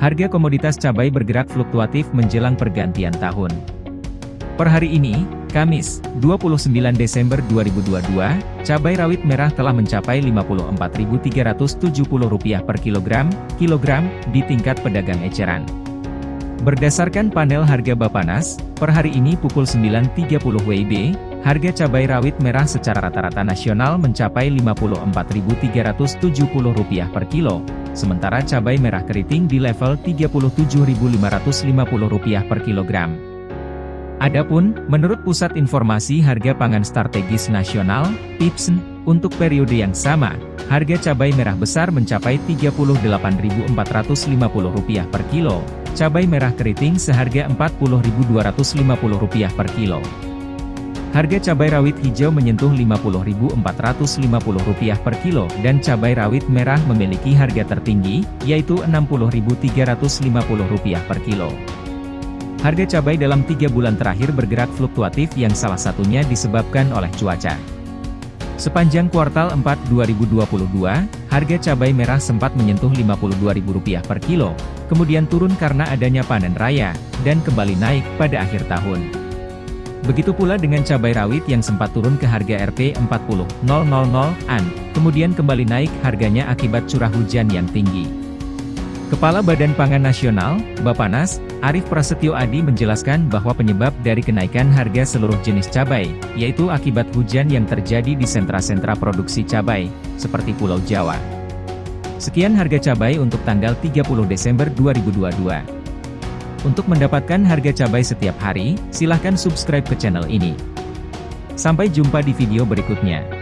Harga komoditas cabai bergerak fluktuatif menjelang pergantian tahun. Per hari ini, Kamis, 29 Desember 2022, cabai rawit merah telah mencapai Rp54.370 per kilogram, kilogram, di tingkat pedagang eceran. Berdasarkan panel harga Bapanas, per hari ini pukul 9.30 WIB, harga cabai rawit merah secara rata-rata nasional mencapai Rp54.370 per kilo, sementara cabai merah keriting di level Rp37.550 per kilogram. Adapun, menurut Pusat Informasi Harga Pangan Strategis Nasional, PIPSN, untuk periode yang sama, harga cabai merah besar mencapai Rp38.450 per kilo, cabai merah keriting seharga Rp40.250 per kilo. Harga cabai rawit hijau menyentuh Rp50.450 per kilo dan cabai rawit merah memiliki harga tertinggi, yaitu Rp60.350 per kilo. Harga cabai dalam tiga bulan terakhir bergerak fluktuatif yang salah satunya disebabkan oleh cuaca. Sepanjang kuartal 4 2022, harga cabai merah sempat menyentuh Rp52.000 per kilo, kemudian turun karena adanya panen raya, dan kembali naik pada akhir tahun. Begitu pula dengan cabai rawit yang sempat turun ke harga Rp40.000-an, kemudian kembali naik harganya akibat curah hujan yang tinggi. Kepala Badan Pangan Nasional, Bapanas, Arief Prasetyo Adi menjelaskan bahwa penyebab dari kenaikan harga seluruh jenis cabai, yaitu akibat hujan yang terjadi di sentra-sentra produksi cabai, seperti Pulau Jawa. Sekian harga cabai untuk tanggal 30 Desember 2022. Untuk mendapatkan harga cabai setiap hari, silahkan subscribe ke channel ini. Sampai jumpa di video berikutnya.